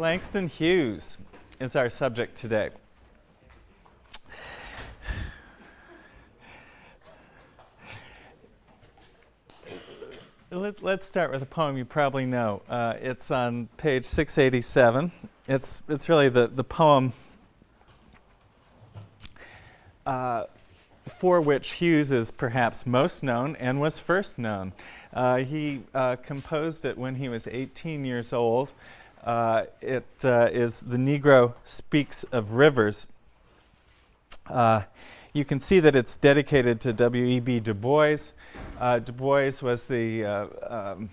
Langston Hughes is our subject today. Let, us start with a poem you probably know. Uh, it's on page 687. It's, it's really the, the poem uh, for which Hughes is perhaps most known and was first known. Uh, he uh, composed it when he was 18 years old. Uh, it uh, is The Negro Speaks of Rivers. you can see that it's dedicated to W.E.B. Du Bois. Uh, du Bois was the uh, um,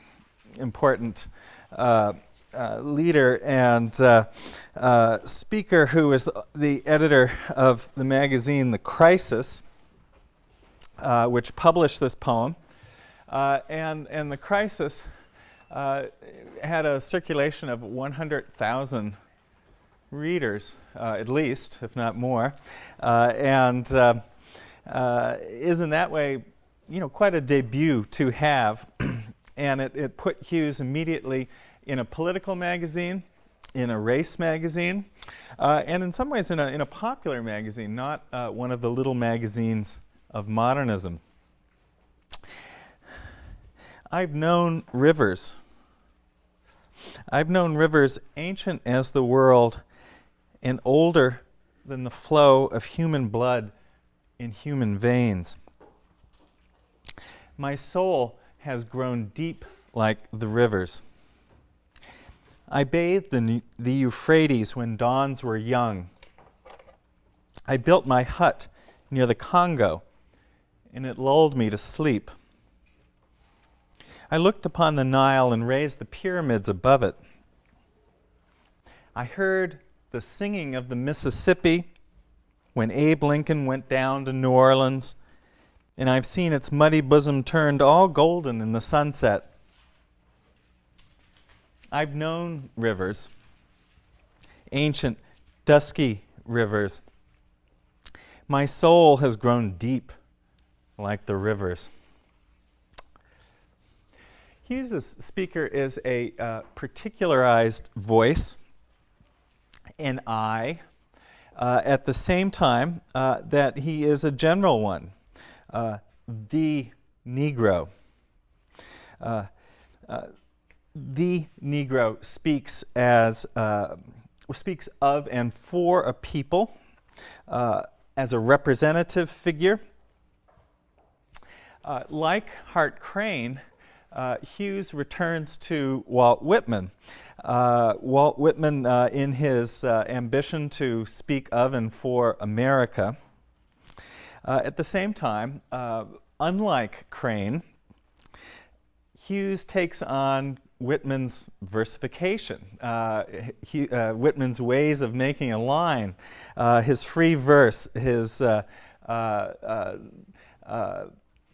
important uh, uh leader and uh, uh, speaker who was the, the, editor of the magazine The Crisis, which published this poem. and, and The Crisis Uh, had a circulation of 100,000 readers, uh, at least, if not more, uh, and is in that way you know, quite a debut to have. and it, it put Hughes immediately in a political magazine, in a race magazine, uh, and in some ways in a, in a popular magazine, not uh, one of the little magazines of modernism. I've known rivers. I've known rivers ancient as the world and older than the flow of human blood in human veins. My soul has grown deep like the rivers. I bathed in the Euphrates when dawns were young. I built my hut near the Congo, and it lulled me to sleep. I looked upon the Nile and raised the pyramids above it. I heard the singing of the Mississippi when Abe Lincoln went down to New Orleans and I've seen its muddy bosom turned all golden in the sunset. I've known rivers, ancient, dusky rivers. My soul has grown deep like the rivers. Hughes' speaker is a uh, particularized voice, an I, uh, at the same time uh, that he is a general one uh, the Negro. Uh, uh, the Negro speaks as speaks of and for a people as a representative figure. Like Hart Crane, Hughes returns to Walt Whitman. Walt Whitman, in his ambition to speak of and for America, uh, at the same time, uh, unlike Crane, Hughes takes on Whitman's versification, uh, he, uh, Whitman's ways of making a line, uh, his free verse, his uh,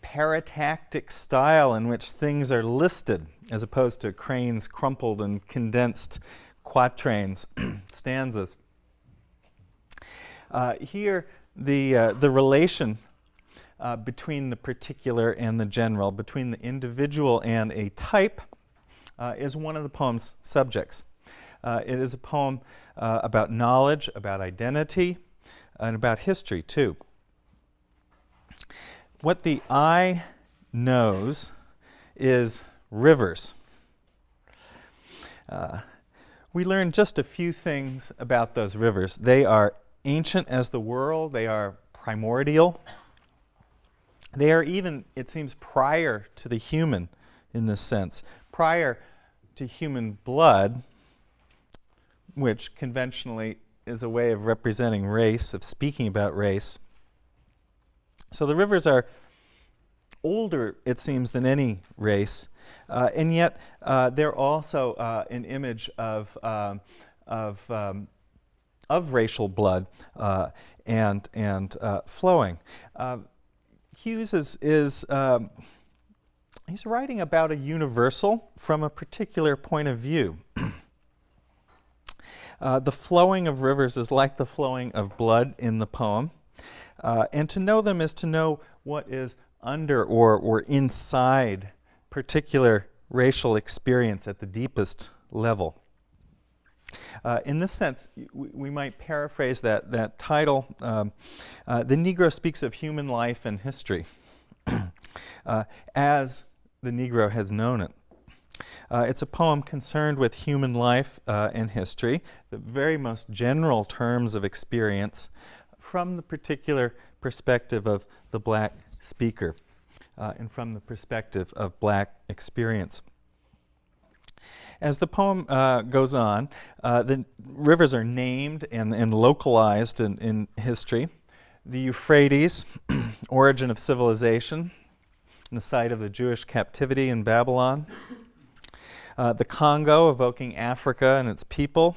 paratactic style in which things are listed, as opposed to Crane's crumpled and condensed quatrains, stanzas. here, the, uh, the relation uh, between the particular and the general, between the individual and a type, uh, is one of the poem's subjects. Uh, it is a poem uh, about knowledge, about identity, and about history, too. What the eye knows is rivers. Uh, we learn just a few things about those rivers. They are ancient as the world, they are primordial. They are even, it seems, prior to the human in this sense, prior to human blood, which conventionally is a way of representing race, of speaking about race. So the rivers are older, it seems, than any race, uh, and yet uh, they're also uh, an image of, um, of um, of racial blood uh, and, and uh, flowing. Uh, Hughes is, is um, he's writing about a universal from a particular point of view. Uh, the flowing of rivers is like the flowing of blood in the poem. Uh, and to know them is to know what is under or, or inside particular racial experience at the deepest level. Uh, in this sense, we, we, might paraphrase that, that title. Um, uh, the Negro speaks of human life and history uh, as the Negro has known it. Uh, it's a poem concerned with human life uh, and history, the very most general terms of experience from the particular perspective of the black speaker uh, and from the perspective of black experience. As the poem uh, goes on, uh, the rivers are named and, and localized in, in history. The Euphrates, origin of civilization, the site of the Jewish captivity in Babylon. Uh, the Congo, evoking Africa and its people.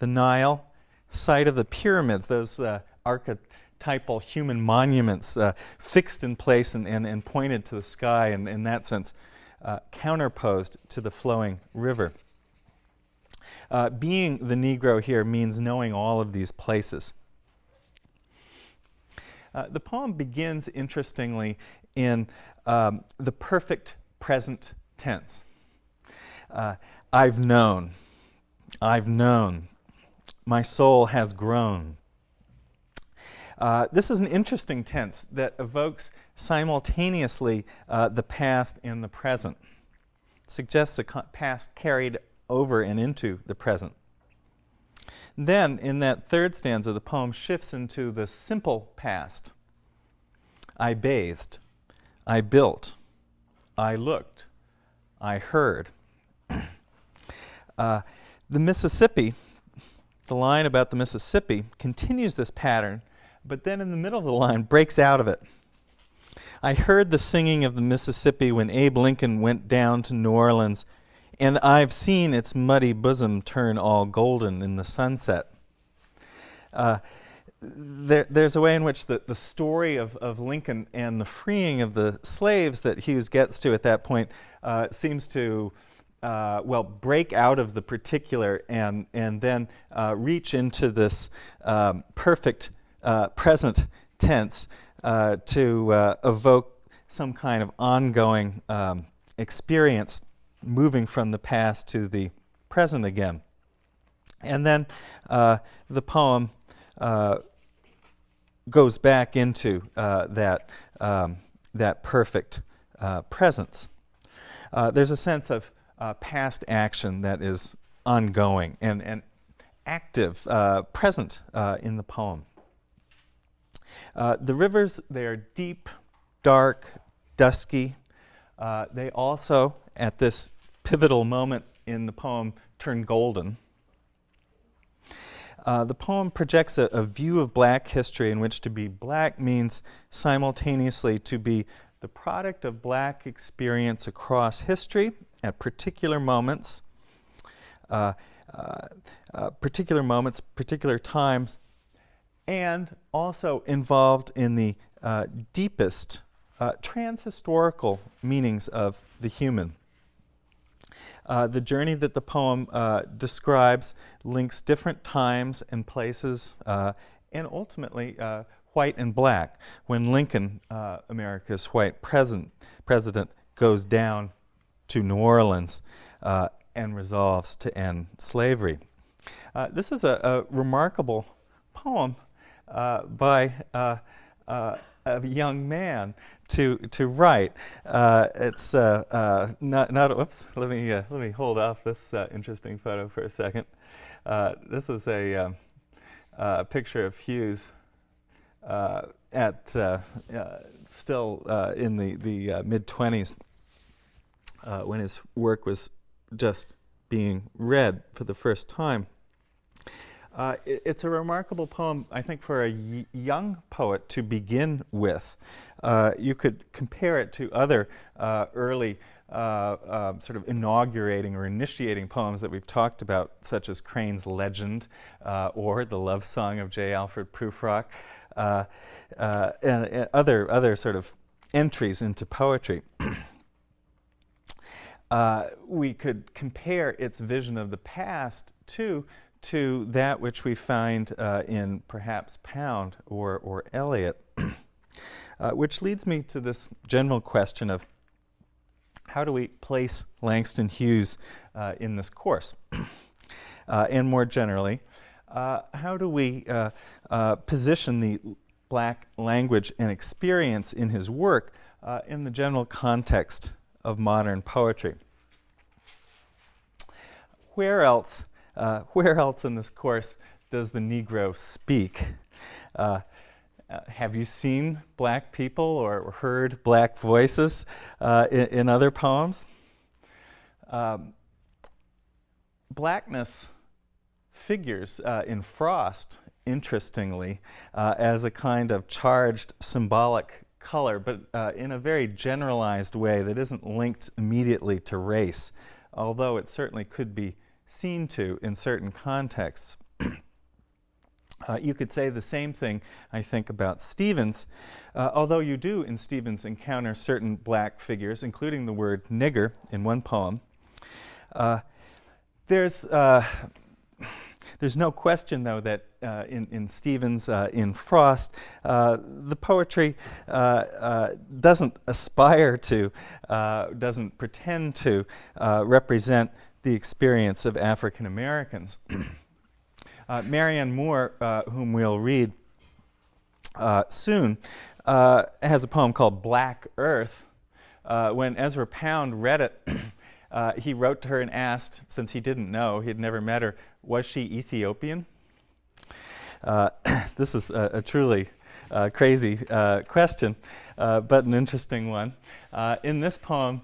The Nile, site of the pyramids, those uh, archetypal human monuments uh, fixed in place and, and, and, pointed to the sky, and in that sense, uh, counterposed to the flowing river. Uh, being the Negro here means knowing all of these places. Uh, the poem begins, interestingly, in um, the perfect present tense. Uh, I've known, I've known, my soul has grown. Uh, this is an interesting tense that evokes simultaneously uh, the past and the present. It suggests the past carried over and into the present. Then, in that third stanza, the poem shifts into the simple past. I bathed, I built, I looked, I heard. uh, the Mississippi, the line about the Mississippi, continues this pattern, but then in the middle of the line breaks out of it. I heard the singing of the Mississippi when Abe Lincoln went down to New Orleans, and I've seen its muddy bosom turn all golden in the sunset. Uh, there, there's a way in which the, the story of, of Lincoln and the freeing of the slaves that Hughes gets to at that point uh, seems to, uh, well, break out of the particular and, and then uh, reach into this um, perfect uh, present tense uh, to uh, evoke some kind of ongoing um, experience moving from the past to the present again. And then uh, the poem uh, goes back into uh, that, um, that perfect uh, presence. there's a sense of past action that is ongoing and, and active, present in the poem. Uh, the rivers, they are deep, dark, dusky. Uh, they also, at this pivotal moment in the poem, turn golden. Uh, the poem projects a, a, view of black history in which to be black means simultaneously to be the product of black experience across history at particular moments, uh, uh, uh particular moments, particular times, and also involved in the uh, deepest uh, transhistorical meanings of the human. Uh, the journey that the poem uh, describes links different times and places uh, and ultimately uh, white and black. When Lincoln, America's white president, president, goes down to New Orleans and resolves to end slavery. this is a, a remarkable poem by uh, uh, a young man to to write. Uh, it's uh, uh, not not. Whoops. Let me let me hold off this interesting photo for a second. this is a, um, picture of Hughes at still in the the mid twenties when his work was just being read for the first time. Uh, it, it's a remarkable poem, I think, for a young poet to begin with. Uh, you could compare it to other uh, early uh, um, sort of inaugurating or initiating poems that we've talked about, such as Crane's Legend uh, or The Love Song of J. Alfred Prufrock, and, and, other, other sort of entries into poetry. we could compare its vision of the past to to that which we find uh, in perhaps Pound or, or Eliot, uh, which leads me to this general question of how do we place Langston Hughes uh, in this course? uh, and more generally, uh, how do we uh, position the black language and experience in his work in the general context of modern poetry? Where else, where else in this course does the Negro speak? Uh, have you seen black people or heard black voices uh, in, in, other poems? Um, blackness figures uh, in Frost, interestingly, uh, as a kind of charged symbolic color, but uh, in a very generalized way that isn't linked immediately to race, although it certainly could be seen to in certain contexts. Uh, you could say the same thing, I think, about Stevens, uh, although you do in Stevens encounter certain black figures, including the word nigger in one poem. Uh, there's, uh, there's no question, though, that uh, in, in Stevens, uh, in Frost, the poetry doesn't aspire to, doesn't pretend to represent the experience of African Americans. Uh, Marianne Moore, uh, whom we'll read uh, soon, uh, has a poem called Black Earth. Uh, when Ezra Pound read it, uh, he wrote to her and asked, since he didn't know, he had never met her, was she Ethiopian? this is a, a truly crazy question, but an interesting one. in this poem,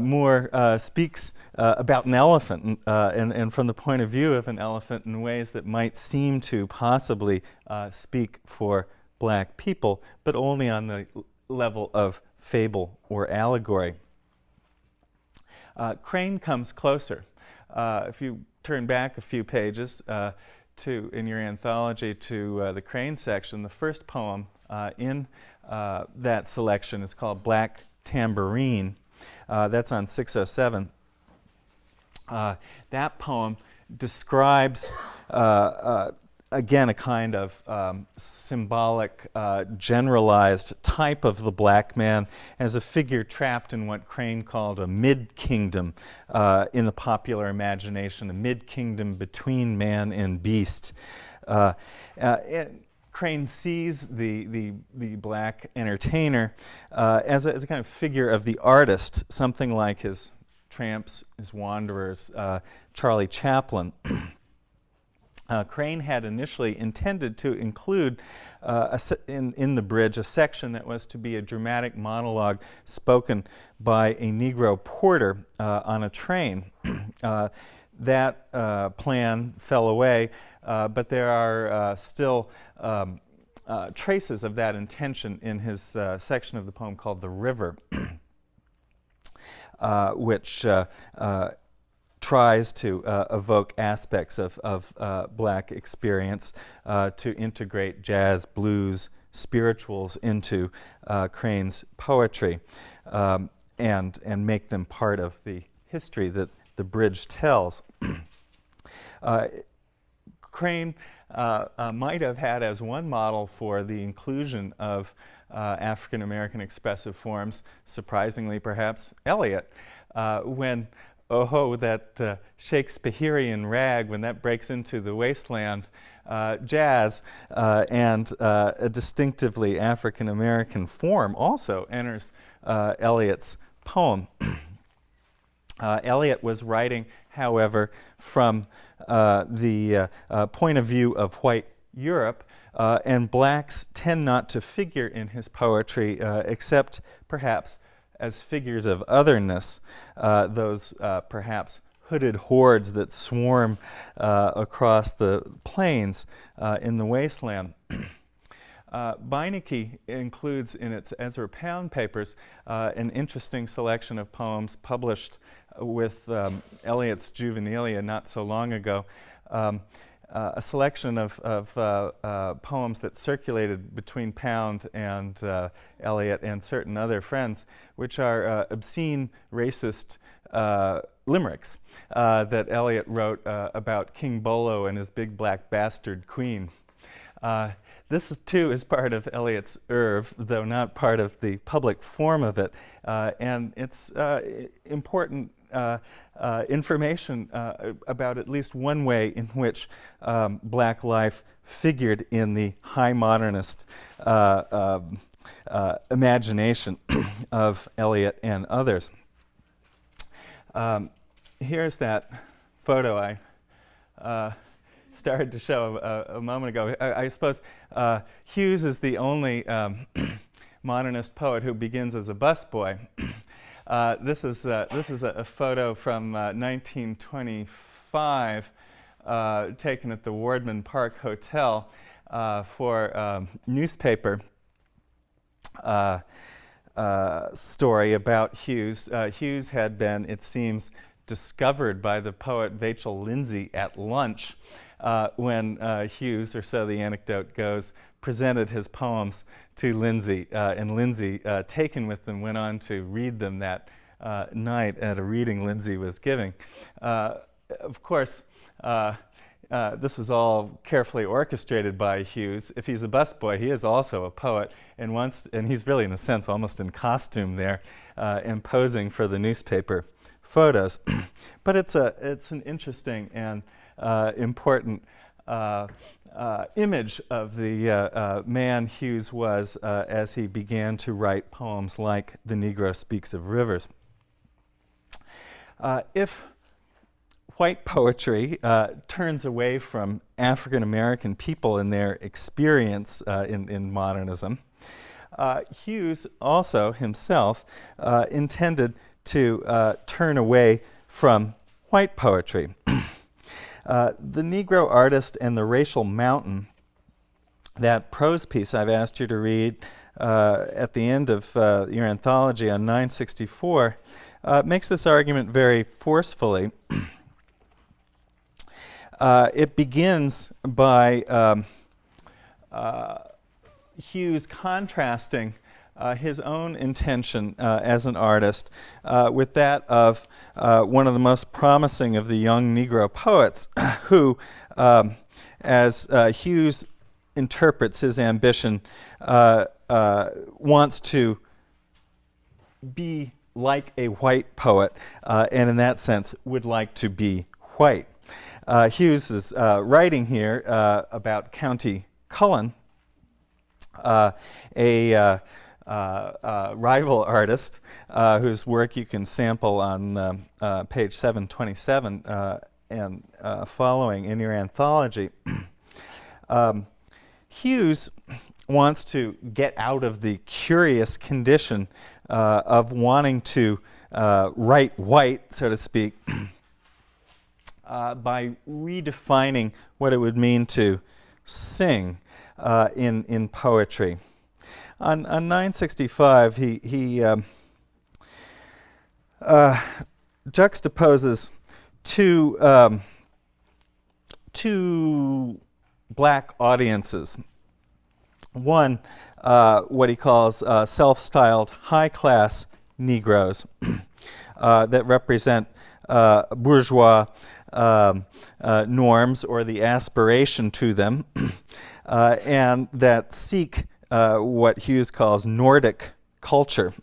Moore uh, speaks uh, about an elephant and, uh, and, from the point of view of an elephant in ways that might seem to possibly uh, speak for black people, but only on the level of fable or allegory. Uh, Crane comes closer. if you turn back a few pages to, in your anthology to the Crane section, the first poem in that selection is called Black Tambourine. Uh, that's on 607. Uh, that poem describes, uh, uh, again, a kind of um, symbolic, uh, generalized type of the black man as a figure trapped in what Crane called a mid-kingdom in the popular imagination, a mid-kingdom between man and beast. It, Crane sees the, the, the black entertainer uh, as, a, as a kind of figure of the artist, something like his tramps, his wanderers, uh, Charlie Chaplin. uh, Crane had initially intended to include uh, in, in the bridge a section that was to be a dramatic monologue spoken by a Negro porter uh, on a train. That uh, plan fell away, uh, but there are uh, still um, uh, traces of that intention in his uh, section of the poem called The River, uh, which tries to evoke aspects of, of black experience to integrate jazz, blues, spirituals into Crane's poetry um, and, and make them part of the history that the bridge tells. Crane uh, uh, might have had as one model for the inclusion of uh, African American expressive forms, surprisingly perhaps, Eliot. Uh, when, oh, that uh, Shakespearean rag, when that breaks into the wasteland, jazz and a distinctively African American form also enters Eliot's poem. Uh, Eliot was writing, however, from uh, the uh, uh, point of view of white Europe, uh, and blacks tend not to figure in his poetry except perhaps as figures of otherness, those perhaps hooded hordes that swarm across the plains in the wasteland. Uh, Beinecke includes in its Ezra Pound papers uh, an interesting selection of poems published with um, Eliot's Juvenilia not so long ago, um, uh, a selection of, of uh, uh, poems that circulated between Pound and uh, Eliot and certain other friends, which are uh, obscene, racist uh, limericks that Eliot wrote about King Bolo and his big black bastard queen. This is, too is part of Eliot's oeuvre, though not part of the public form of it. Uh, and it's uh, important uh, uh, information uh, about at least one way in which um, black life figured in the high modernist uh, um, uh, imagination of Eliot and others. Um, here's that photo I started to show a, a moment ago. I, I suppose uh, Hughes is the only um, modernist poet who begins as a busboy. Uh, this is, uh, this is a, a, photo from 1925 uh, taken at the Wardman Park Hotel uh, for um, newspaper uh, story about Hughes. Hughes had been, it seems, discovered by the poet Vachel Lindsay at lunch uh, when uh, Hughes, or so the anecdote goes, presented his poems to Lindsay, uh, and Lindsay, uh, taken with them, went on to read them that uh, night at a reading Lindsay was giving. Uh, of course, this was all carefully orchestrated by Hughes. If he's a busboy, he is also a poet, and once, and he's really, in a sense, almost in costume there, imposing for the newspaper photos. but it's, a, it's an interesting and uh, important uh, uh, image of the uh, uh, man Hughes was uh, as he began to write poems like The Negro Speaks of Rivers. if white poetry turns away from African American people and their experience in, in modernism, Hughes also himself intended to uh, turn away from white poetry. uh, the Negro Artist and the Racial Mountain, that prose piece I've asked you to read uh, at the end of uh, your anthology on 964, uh, makes this argument very forcefully. Uh, it begins by um, Hughes contrasting uh, his own intention uh, as an artist uh, with that of uh, one of the most promising of the young Negro poets who, um, as uh, Hughes interprets his ambition, uh, wants to be like a white poet and in that sense would like to be white. Hughes is writing here about Countee Cullen, a uh, uh, rival artist uh, whose work you can sample on um, page 727 and following in your anthology. um, Hughes wants to get out of the curious condition uh, of wanting to uh, write white, so to speak, uh, by redefining what it would mean to sing in, in poetry. On, on 965, he, he um, uh, juxtaposes two, um, two black audiences. One, uh, what he calls uh, self-styled high-class Negroes uh, that represent uh, bourgeois um, uh, norms or the aspiration to them, and that seek uh, what Hughes calls Nordic culture.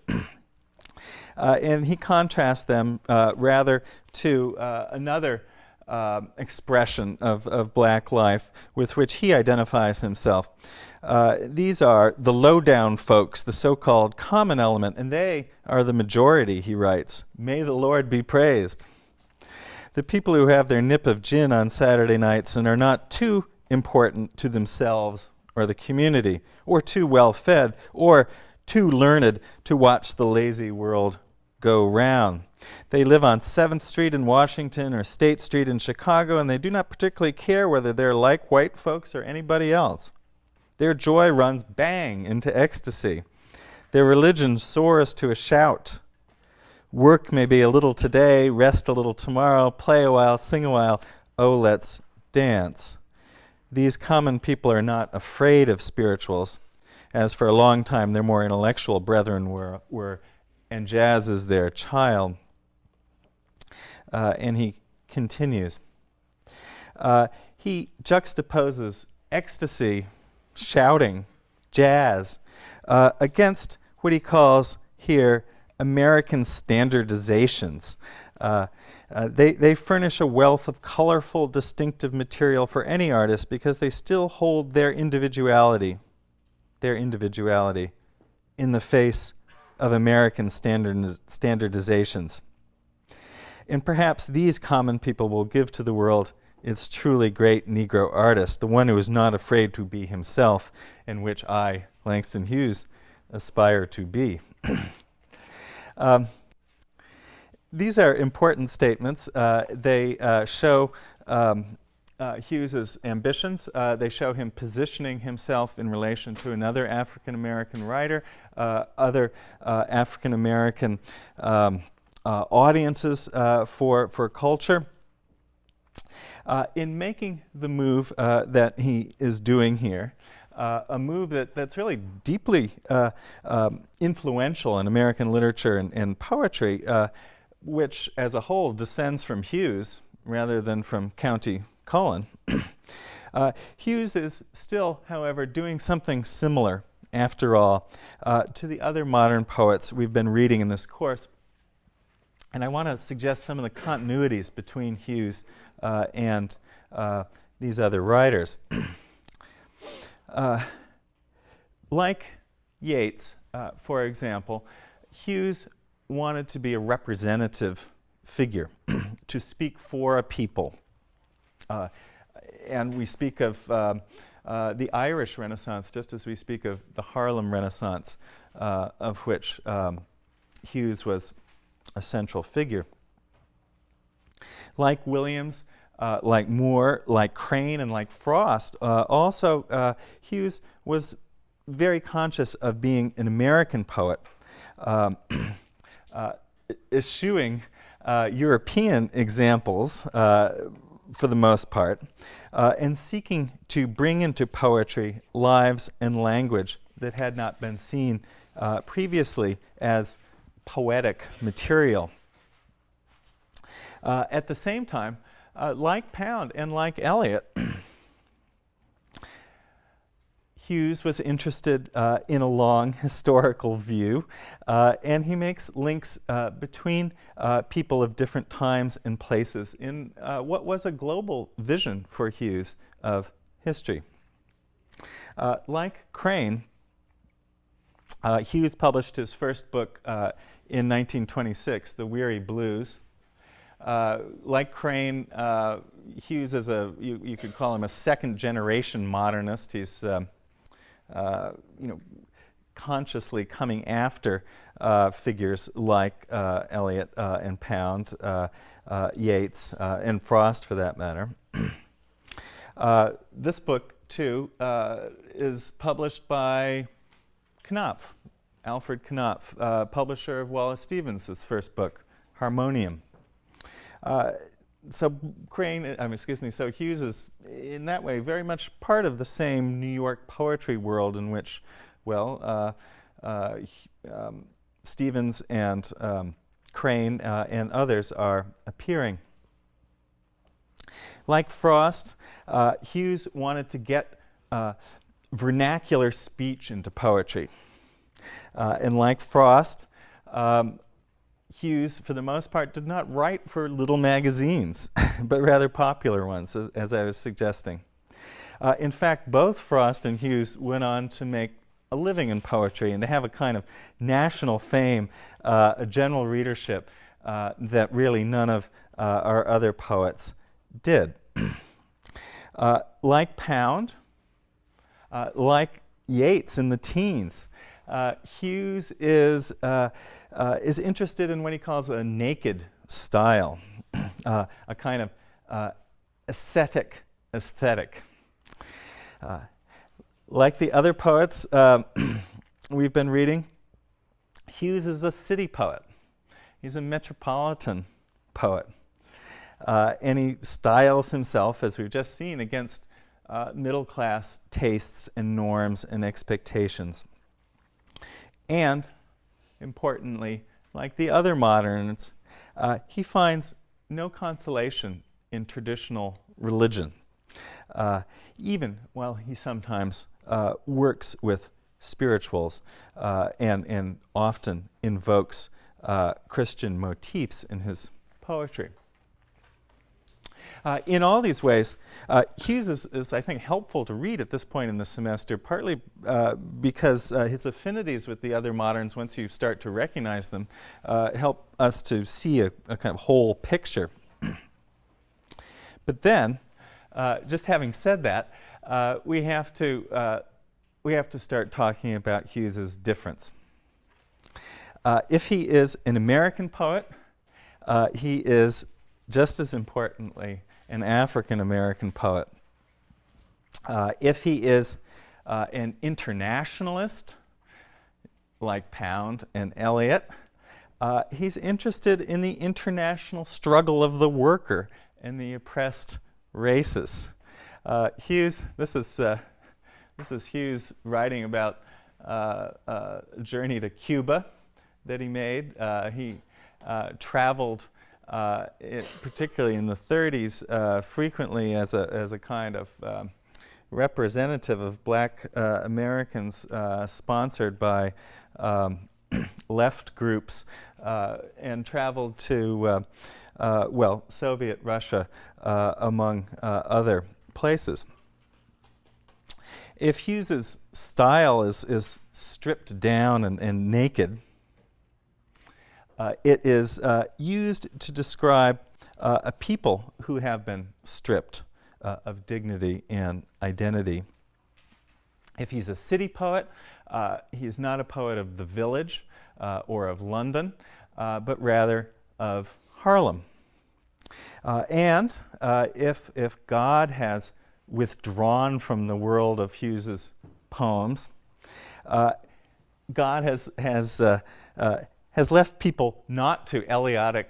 uh, and he contrasts them uh, rather to uh, another expression of, of black life with which he identifies himself. these are the low-down folks, the so-called common element, and they are the majority, he writes. May the Lord be praised. The people who have their nip of gin on Saturday nights and are not too important to themselves or the community, or too well fed, or too learned to watch the lazy world go round. They live on 7th Street in Washington or State Street in Chicago, and they do not particularly care whether they're like white folks or anybody else. Their joy runs bang into ecstasy. Their religion soars to a shout. Work maybe a little today, rest a little tomorrow, play a while, sing a while. Oh, let's dance these common people are not afraid of spirituals, as for a long time their more intellectual brethren were, were and jazz is their child. Uh, and he continues. Uh, he juxtaposes ecstasy, shouting, jazz, uh, against what he calls here American standardizations. Uh, Uh, they, they furnish a wealth of colorful, distinctive material for any artist because they still hold their individuality, their individuality in the face of American standardiz standardizations. And perhaps these common people will give to the world its truly great Negro artist, the one who is not afraid to be himself, and which I, Langston Hughes, aspire to be. um, these are important statements. Uh, they uh, show um, uh, Hughes's ambitions. Uh, they show him positioning himself in relation to another African American writer, uh, other uh, African American um, audiences for, for culture. in making the move that he is doing here, a move that, that's really deeply um, influential in American literature and, and poetry, which as a whole descends from Hughes rather than from Countee Cullen. Uh, Hughes is still, however, doing something similar, after all, uh, to the other modern poets we've been reading in this course. And I want to suggest some of the continuities between Hughes uh, and these other writers. Uh, like Yeats, uh, for example, Hughes wanted to be a representative figure, to speak for a people. Uh, and we speak of um, uh, the Irish Renaissance just as we speak of the Harlem Renaissance, uh, of which um, Hughes was a central figure. Like Williams, uh, like Moore, like Crane, and like Frost. Uh, also, uh, Hughes was very conscious of being an American poet, um, uh, eschewing uh, European examples for the most part, and seeking to bring into poetry lives and language that had not been seen previously as poetic material. Uh, at the same time, uh, like Pound and like Eliot, Hughes was interested uh, in a long historical view, uh, and he makes links uh, between uh, people of different times and places in uh, what was a global vision for Hughes of history. Uh, like Crane, Hughes published his first book in 1926, The Weary Blues, uh, like Crane, uh, Hughes is a, you, you, could call him a second generation modernist. He's, um, uh, you know, consciously coming after uh, figures like uh, Eliot uh, and Pound, uh, uh, Yeats, and Frost for that matter. this book, too, is published by Knopf, Alfred Knopf, publisher of Wallace Stevens' first book, Harmonium. Uh, so Crane, um, excuse me, so Hughes is in that way very much part of the same New York poetry world in which, well, uh, uh, um, Stevens and um, Crane uh, and others are appearing. Like Frost, uh, Hughes wanted to get uh, vernacular speech into poetry. and like Frost, um, Hughes, for the most part, did not write for little magazines, but rather popular ones, as, I was suggesting. Uh, in fact, both Frost and Hughes went on to make a living in poetry and to have a kind of national fame, uh, a general readership uh, that really none of uh, our other poets did. Uh, like Pound, uh, like Yeats in the teens, Hughes is uh, is interested in what he calls a naked style, uh, a kind of uh, ascetic aesthetic. Uh, like the other poets um, we've been reading, Hughes is a city poet. He's a metropolitan poet. Uh, and he styles himself, as we've just seen, against uh, middle class tastes and norms and expectations. And importantly, like the other moderns, uh, he finds no consolation in traditional religion, uh, even while he sometimes uh, works with spirituals uh, and, and often invokes uh, Christian motifs in his poetry. Uh, in all these ways, uh, Hughes is, is, I think, helpful to read at this point in the semester, partly uh, because uh, his affinities with the other moderns, once you start to recognize them, uh, help us to see a, a, kind of whole picture. but then, uh, just having said that, we have to we have to start talking about Hughes's difference. if he is an American poet, he is just as importantly an African American poet. Uh, if he is uh, an internationalist, like Pound and Eliot, uh, he's interested in the international struggle of the worker and the oppressed races. Uh, Hughes, this is, uh, this is Hughes writing about uh, a journey to Cuba that he made. he traveled uh, it, particularly in the 30s, uh, frequently as a, as a kind of um, representative of black uh, Americans uh, sponsored by um, left groups uh, and traveled to, uh, well, Soviet Russia among other places. If Hughes's style is, is stripped down and, and naked, it is uh, used to describe uh, a people who have been stripped uh, of dignity and identity. If he's a city poet, uh, he is not a poet of the village uh, or of London, but rather of Harlem. and if, if God has withdrawn from the world of Hughes's poems, God has, has has left people not to Eliotic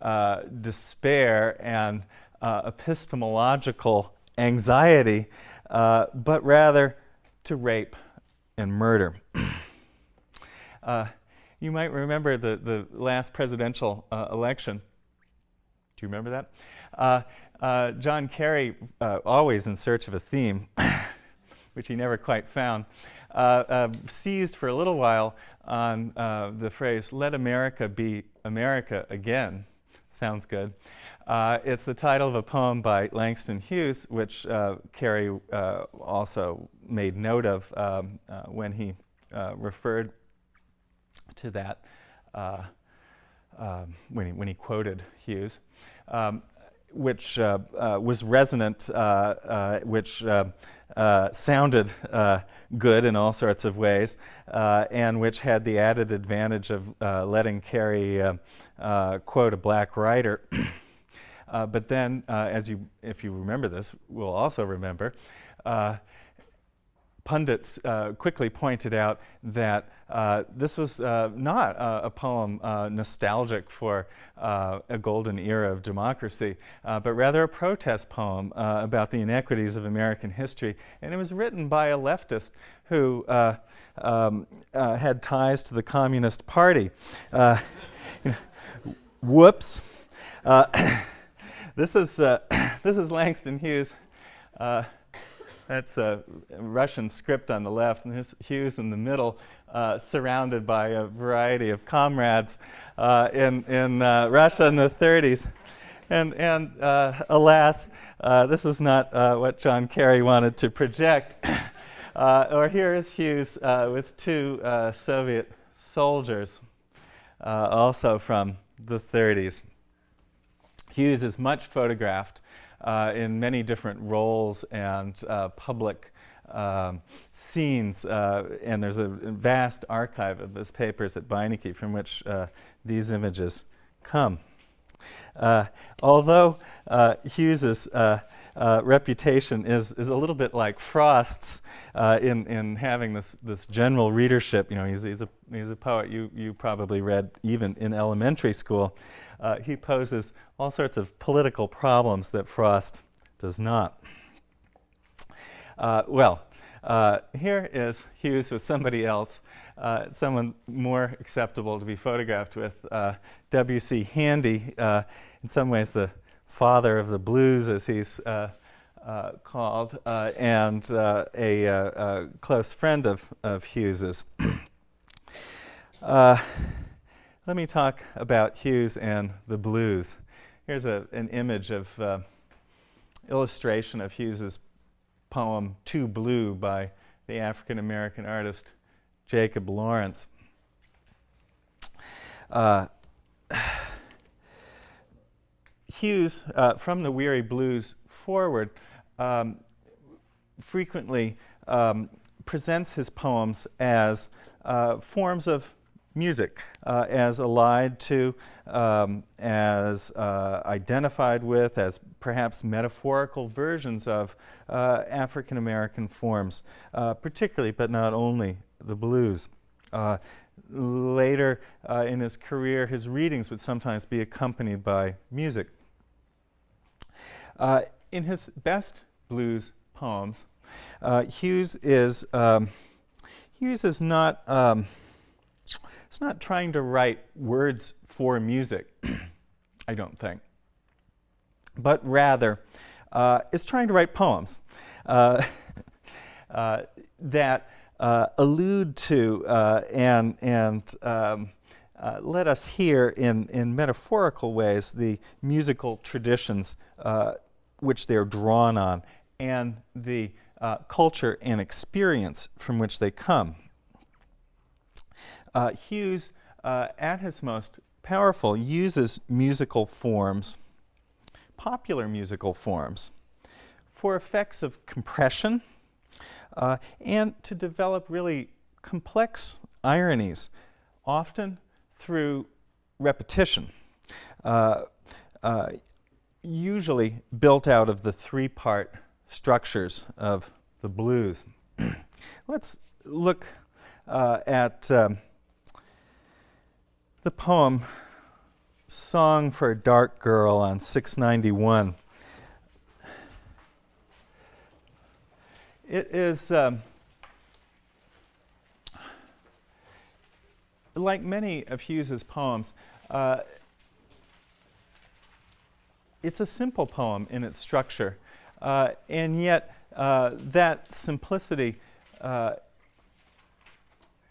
uh, despair and uh, epistemological anxiety, uh, but rather to rape and murder. Uh, you might remember the, the last presidential uh, election. Do you remember that? Uh, John Kerry, always in search of a theme, which he never quite found, seized for a little while on uh, the phrase, let America be America again. Sounds good. Uh, it's the title of a poem by Langston Hughes, which uh, Kerry uh, also made note of um, uh, when he uh, referred to that, um, when, he, when he quoted Hughes, um, which was resonant, which uh, sounded uh, good in all sorts of ways, uh, and which had the added advantage of uh, letting Kerry uh, quote a black writer. but then, as you, if you remember this, we'll also remember, pundits quickly pointed out that uh, this was uh, not a poem uh, nostalgic for uh, a golden era of democracy, uh, but rather a protest poem about the inequities of American history. And it was written by a leftist who um, had ties to the Communist Party. whoops. this, is, this is Langston Hughes. That's a Russian script on the left, and here's Hughes in the middle, uh, surrounded by a variety of comrades uh, in, in uh, Russia in the 30s. And, and uh, alas, uh, this is not uh, what John Kerry wanted to project. or here is Hughes with two Soviet soldiers, also from the 30s. Hughes is much photographed in many different roles and uh, public um, scenes. Uh, and there's a vast archive of his papers at Beinecke from which uh, these images come. Uh, although uh, Hughes's reputation is, is a little bit like Frost's in, in having this, this general readership, you know, he's, he's, a, he's a poet you, you probably read even in elementary school uh, he poses all sorts of political problems that Frost does not. Uh, well, uh, here is Hughes with somebody else, uh, someone more acceptable to be photographed with, uh, W.C. Handy, uh, in some ways the father of the blues, as he's called, and a, close friend of, of Hughes's. Let me talk about Hughes and the blues. here's a, an image of uh, illustration of Hughes's poem Too Blue by the African American artist Jacob Lawrence. Uh, Hughes, uh, from the Weary Blues forward, um, frequently um, presents his poems as uh, forms of music, uh, as allied to, um, as uh, identified with, as perhaps metaphorical versions of uh, African American forms, uh, particularly but not only the blues. Uh, later in his career, his readings would sometimes be accompanied by music. in his best blues poems, Hughes is um, Hughes is not um, it's not trying to write words for music, I don't think, but rather uh, is trying to write poems uh, uh, that uh, allude to uh, and, and um, uh, let us hear in, in metaphorical ways the musical traditions which they're drawn on and the culture and experience from which they come. Uh, Hughes, uh, at his most powerful, uses musical forms, popular musical forms, for effects of compression uh, and to develop really complex ironies, often through repetition, uh, uh, usually built out of the three-part structures of the blues. Let's look uh, at um, the poem Song for a Dark Girl on 691. It is um, like many of Hughes's poems, uh, it's a simple poem in its structure, uh, and yet uh, that simplicity uh,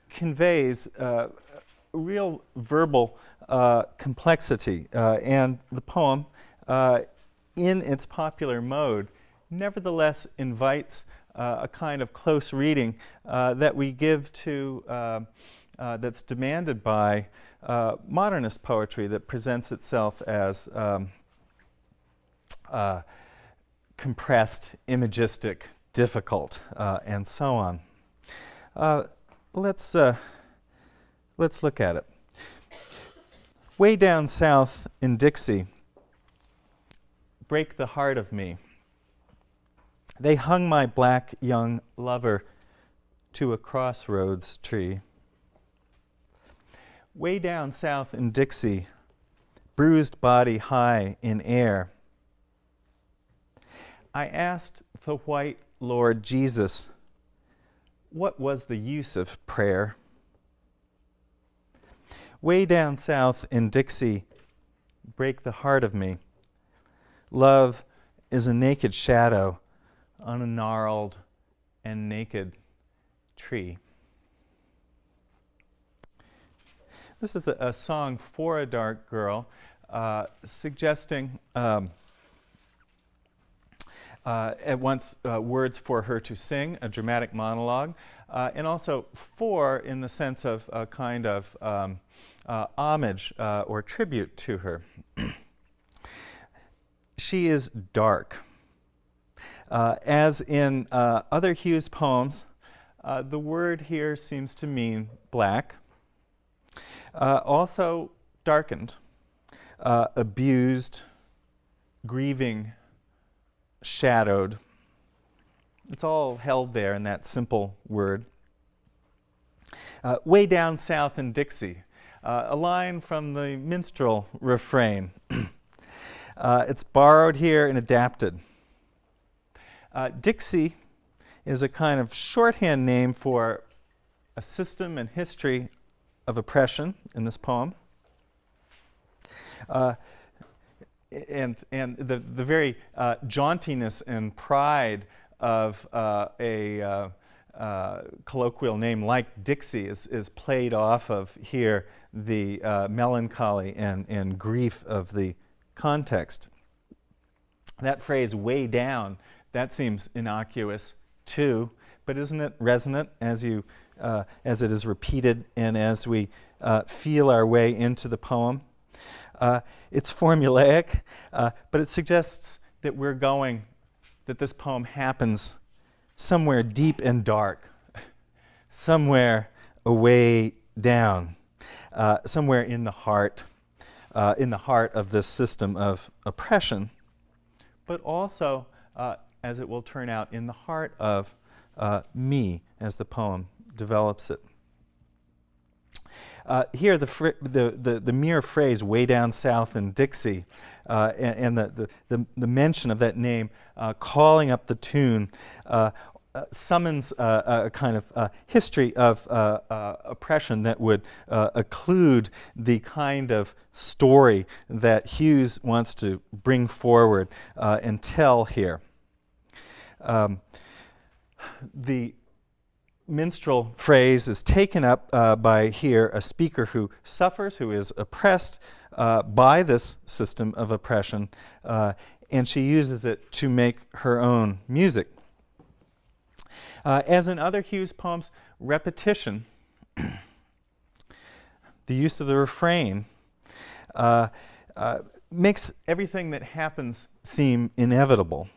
conveys uh, real verbal uh, complexity. Uh, and the poem, uh, in its popular mode, nevertheless invites uh, a kind of close reading uh, that we give to, that's demanded by modernist poetry that presents itself as um, compressed, imagistic, difficult, and so on. let's Let's look at it. Way down south in Dixie, break the heart of me. They hung my black young lover to a crossroads tree. Way down south in Dixie, bruised body high in air. I asked the white Lord Jesus, what was the use of prayer? Way down south in Dixie break the heart of me. Love is a naked shadow on a gnarled and naked tree. This is a, a song for a dark girl, uh, suggesting um, uh, at once uh, words for her to sing, a dramatic monologue, uh, and also for in the sense of a kind of um, uh, homage uh, or tribute to her. she is dark. Uh, as in uh, other Hughes poems, uh, the word here seems to mean black. Uh, also darkened, abused, grieving, shadowed. It's all held there in that simple word. way down south in Dixie, uh, a line from the minstrel refrain. uh, it's borrowed here and adapted. Uh, Dixie is a kind of shorthand name for a system and history of oppression in this poem. Uh, and and the, the very uh, jauntiness and pride of uh, a colloquial name like Dixie is, is played off of here the uh, melancholy and, and grief of the context. That phrase, way down, that seems innocuous too, but isn't it resonant as, you, uh, as it is repeated and as we uh, feel our way into the poem? Uh, it's formulaic, uh, but it suggests that we're going, that this poem happens somewhere deep and dark, somewhere away down, uh, somewhere in the heart, uh, in the heart of this system of oppression, but also, uh, as it will turn out, in the heart of uh, me as the poem develops it. Uh, here, the, the, the, the, mere phrase way down south in Dixie uh, and, and the, the, the, mention of that name uh, calling up the tune uh, summons uh, a kind of history of oppression that would occlude the kind of story that Hughes wants to bring forward and tell here. Um, the minstrel phrase is taken up uh, by here a speaker who suffers, who is oppressed uh, by this system of oppression, uh, and she uses it to make her own music. Uh, as in other Hughes poems, repetition, the use of the refrain, uh, uh, makes everything that happens seem inevitable.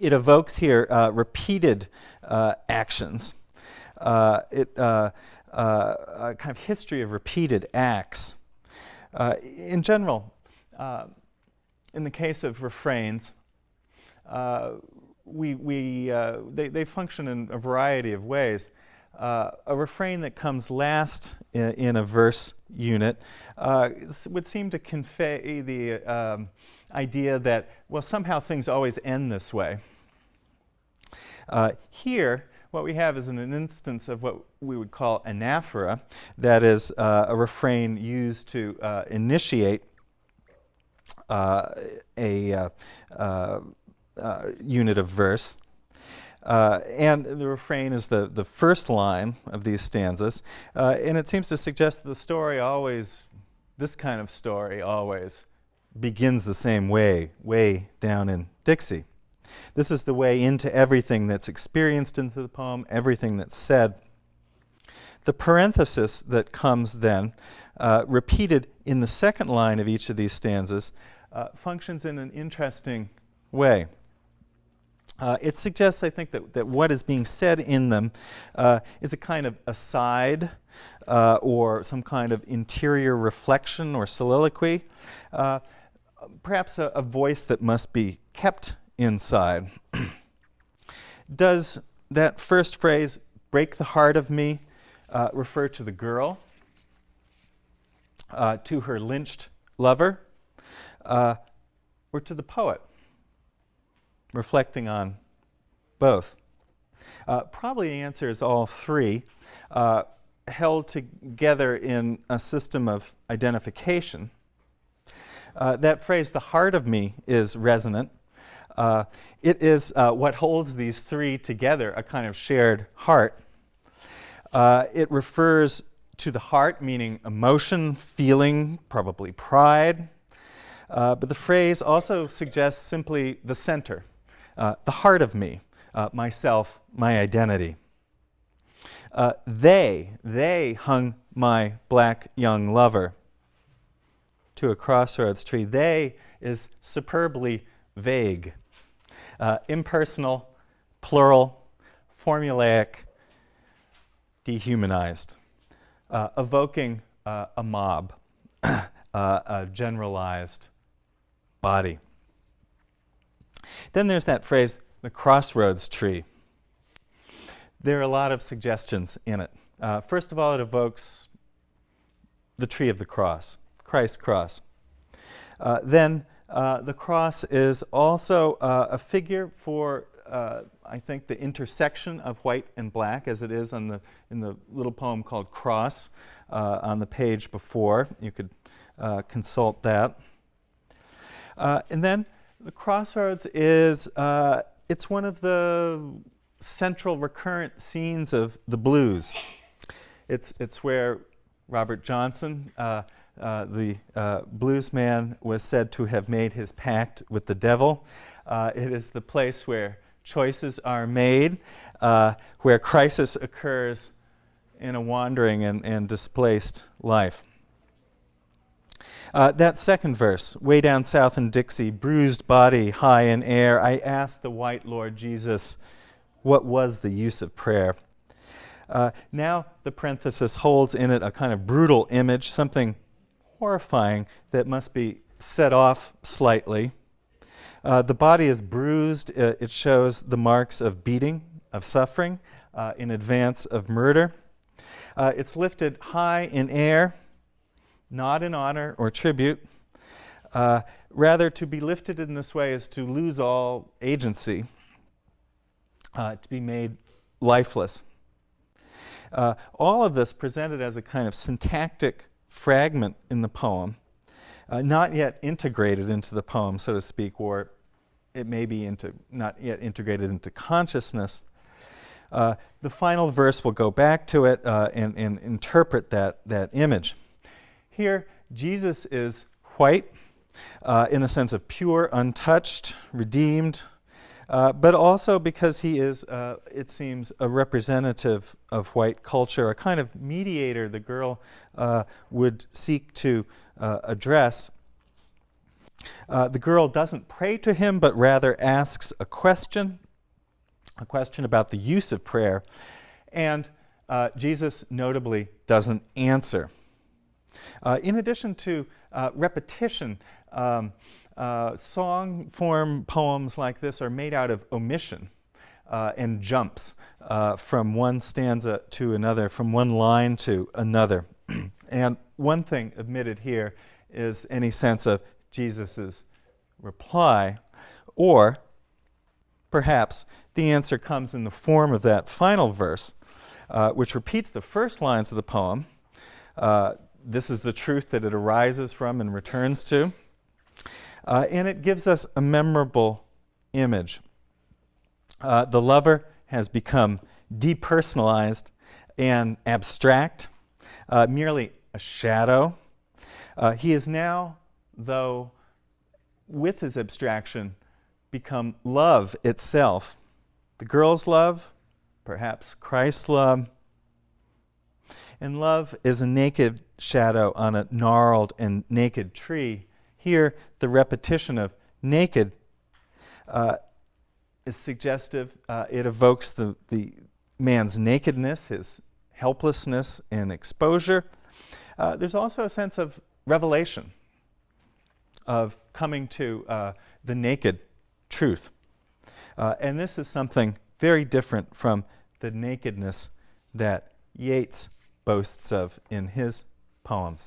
It evokes here repeated uh, actions. Uh, it, uh, a kind of history of repeated acts. in general, in the case of refrains, we, we, uh, they, they function in a variety of ways. Uh, a refrain that comes last in, in a verse unit uh, would seem to convey the um, idea that, well, somehow things always end this way. Uh, here, what we have is an, an, instance of what we would call anaphora, that is uh, a refrain used to uh, initiate a uh, uh, unit of verse. and the refrain is the, the first line of these stanzas, and it seems to suggest that the story always, this kind of story always, begins the same way, way down in Dixie. This is the way into everything that's experienced into the poem, everything that's said. The parenthesis that comes then, uh, repeated in the second line of each of these stanzas, uh, functions in an interesting way. Uh, it suggests, I think, that, that what is being said in them uh, is a kind of aside uh, or some kind of interior reflection or soliloquy, uh, perhaps a, a voice that must be kept inside. Does that first phrase, break the heart of me, uh, refer to the girl, uh, to her lynched lover, or to the poet? Reflecting on both. Uh, probably the answer is all three, uh, held together in a system of identification. Uh, that phrase, the heart of me, is resonant uh, it is uh, what holds these three together, a kind of shared heart. Uh, it refers to the heart, meaning emotion, feeling, probably pride. But the phrase also suggests simply the center, uh, the heart of me, uh, myself, my identity. they, they hung my black young lover to a crossroads tree. They is superbly vague uh, impersonal, plural, formulaic, dehumanized, uh, evoking uh, a mob, uh, a generalized body. Then there's that phrase, the crossroads tree. There are a lot of suggestions in it. Uh, first of all, it evokes the tree of the cross, Christ's cross. Uh, then uh, the cross is also uh, a figure for, uh, I think, the intersection of white and black, as it is on the, in the little poem called Cross uh, on the page before. You could consult that. and then the crossroads is, it's one of the central recurrent scenes of the blues. It's, it's where Robert Johnson uh, the uh, blues man was said to have made his pact with the devil. Uh, it is the place where choices are made, uh, where crisis occurs in a wandering and, and displaced life. Uh, that second verse, way down south in Dixie, bruised body high in air, I asked the white Lord Jesus, what was the use of prayer? Uh, now the parenthesis holds in it a kind of brutal image, something horrifying that must be set off slightly. Uh, the body is bruised. Uh, it shows the marks of beating, of suffering, uh, in advance of murder. Uh, it's lifted high in air, not in honor or tribute. Uh, rather, to be lifted in this way is to lose all agency, uh, to be made lifeless. all of this presented as a kind of syntactic fragment in the poem, uh, not yet integrated into the poem, so to speak, or it may be into, not yet integrated into consciousness. Uh, the final verse will go back to it uh, and, and interpret that, that image. Here, Jesus is white uh, in a sense of pure, untouched, redeemed, uh, but also because he is, uh, it seems, a representative of white culture, a kind of mediator the girl uh, would seek to uh, address. Uh, the girl doesn't pray to him, but rather asks a question, a question about the use of prayer, and Jesus notably doesn't answer. In addition to repetition, um, uh, song form poems like this are made out of omission uh, and jumps uh, from one stanza to another, from one line to another. and one thing omitted here is any sense of Jesus' reply, or perhaps the answer comes in the form of that final verse, uh, which repeats the first lines of the poem. Uh, this is the truth that it arises from and returns to. Uh, and it gives us a memorable image. Uh, the lover has become depersonalized and abstract, uh, merely a shadow. Uh, he is now, though, with his abstraction, become love itself. The girl's love, perhaps Christ's love. And love is a naked shadow on a gnarled and naked tree here, the repetition of naked uh, is suggestive. Uh, it evokes the, the man's nakedness, his helplessness and exposure. Uh, there's also a sense of revelation, of coming to uh, the naked truth. Uh, and this is something very different from the nakedness that Yeats boasts of in his poems.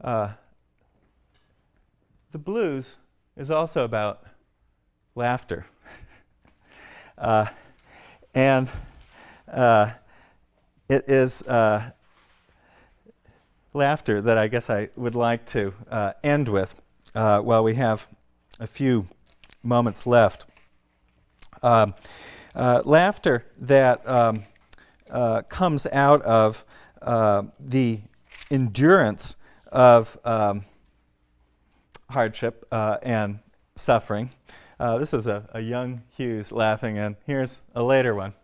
Uh, the blues is also about laughter. uh, and uh, it is uh, laughter that I guess I would like to uh, end with uh, while we have a few moments left. Um, laughter that um, comes out of the endurance of um, hardship uh, and suffering. Uh, this is a, a, young Hughes laughing, and here's a later one.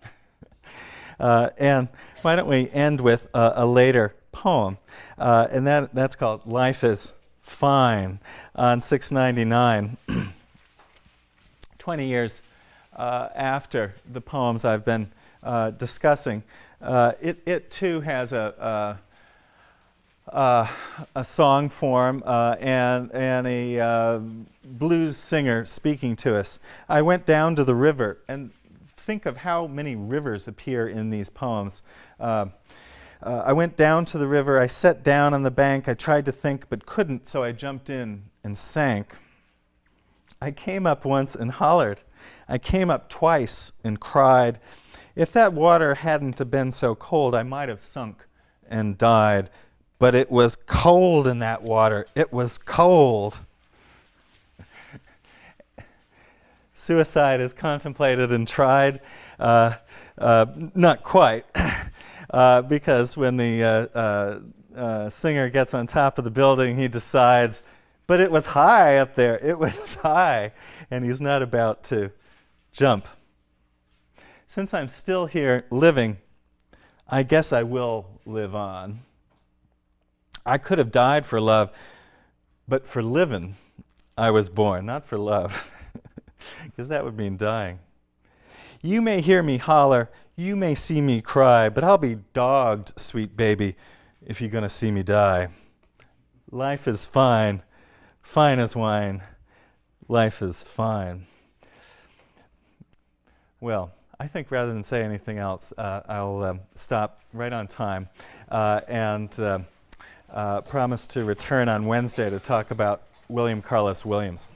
uh, and why don't we end with a, a later poem? Uh, and that, that's called Life is Fine on 699. 20 years uh, after the poems I've been uh, discussing, it, it too has a, uh, a song form uh, and, and a uh, blues singer speaking to us. I went down to the river and think of how many rivers appear in these poems. Uh, uh, I went down to the river, I sat down on the bank, I tried to think but couldn't, so I jumped in and sank. I came up once and hollered. I came up twice and cried. If that water hadn't have been so cold, I might have sunk and died but it was cold in that water. It was cold. Suicide is contemplated and tried. Uh, uh, not quite. uh, because when the uh, uh, uh, singer gets on top of the building, he decides, but it was high up there, it was high, and he's not about to jump. Since I'm still here living, I guess I will live on. I could have died for love, but for living, I was born, not for love, because that would mean dying. You may hear me holler, you may see me cry, but I'll be dogged, sweet baby, if you're going to see me die. Life is fine, fine as wine. Life is fine. Well, I think rather than say anything else, uh, I'll um, stop right on time uh, and uh, uh promise to return on Wednesday to talk about William Carlos Williams.